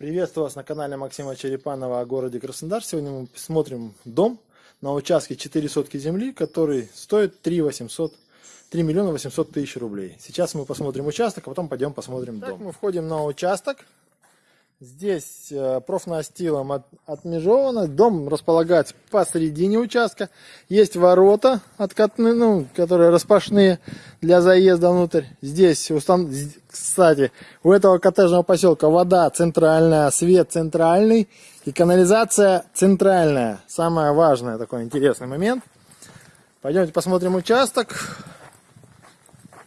Приветствую вас на канале Максима Черепанова о городе Краснодар. Сегодня мы смотрим дом на участке 4 сотки земли, который стоит 3 800 3 миллиона 800 тысяч рублей. Сейчас мы посмотрим участок, а потом пойдем посмотрим так, дом. Мы входим на участок. Здесь э, профнастилом от, отмежовано. Дом располагается посередине участка. Есть ворота, откатные, ну, которые распашные для заезда внутрь. Здесь, устан... кстати, у этого коттеджного поселка вода центральная, свет центральный и канализация центральная. Самое важное, такой интересный момент. Пойдемте посмотрим участок.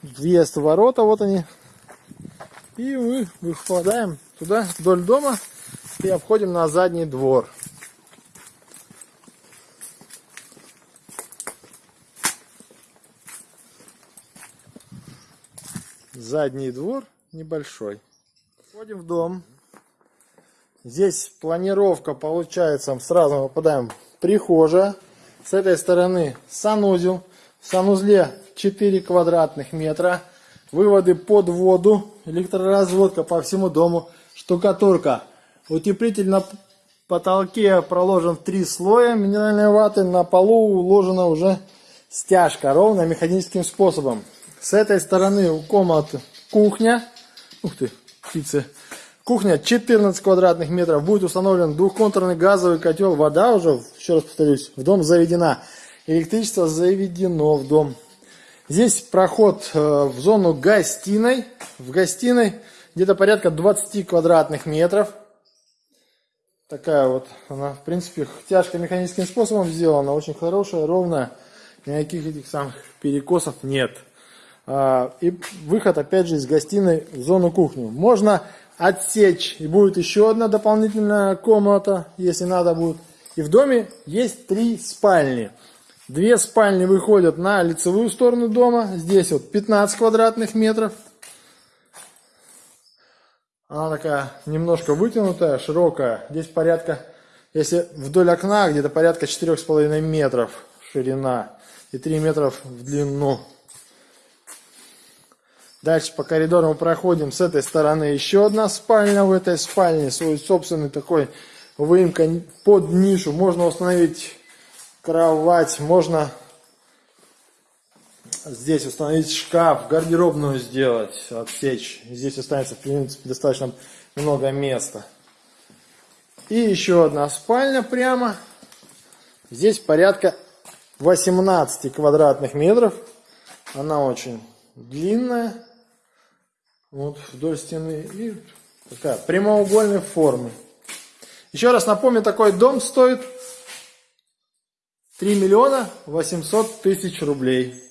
Въезд в ворота, вот они. И мы выпадаем туда, вдоль дома, и обходим на задний двор. Задний двор небольшой. Входим в дом. Здесь планировка получается, сразу попадаем в прихожая. С этой стороны санузел. В санузле 4 квадратных метра. Выводы под воду, электроразводка по всему дому штукатурка. Утеплитель на потолке проложен в три слоя минеральной ваты. На полу уложена уже стяжка, ровно механическим способом. С этой стороны у комнаты кухня. Ух ты, птицы. Кухня 14 квадратных метров. Будет установлен двухконтурный газовый котел. Вода уже, еще раз повторюсь, в дом заведена. Электричество заведено в дом. Здесь проход э, в зону гостиной. В гостиной где-то порядка 20 квадратных метров. Такая вот она, в принципе, тяжко механическим способом сделана, очень хорошая, ровная, никаких этих самых перекосов нет. А, и выход, опять же, из гостиной в зону кухню. Можно отсечь, и будет еще одна дополнительная комната, если надо будет. И в доме есть три спальни. Две спальни выходят на лицевую сторону дома. Здесь вот 15 квадратных метров. Она такая немножко вытянутая, широкая. Здесь порядка, если вдоль окна, где-то порядка 4,5 метров ширина и 3 метров в длину. Дальше по коридору мы проходим. С этой стороны еще одна спальня. В этой спальне свой собственный такой выемка под нишу. Можно установить кровать, можно здесь установить шкаф, гардеробную сделать, отсечь. Здесь останется, в принципе, достаточно много места. И еще одна спальня прямо. Здесь порядка 18 квадратных метров. Она очень длинная. Вот вдоль стены. И такая прямоугольной формы. Еще раз напомню, такой дом стоит 3 миллиона 800 тысяч рублей.